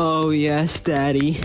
Oh, yes, Daddy.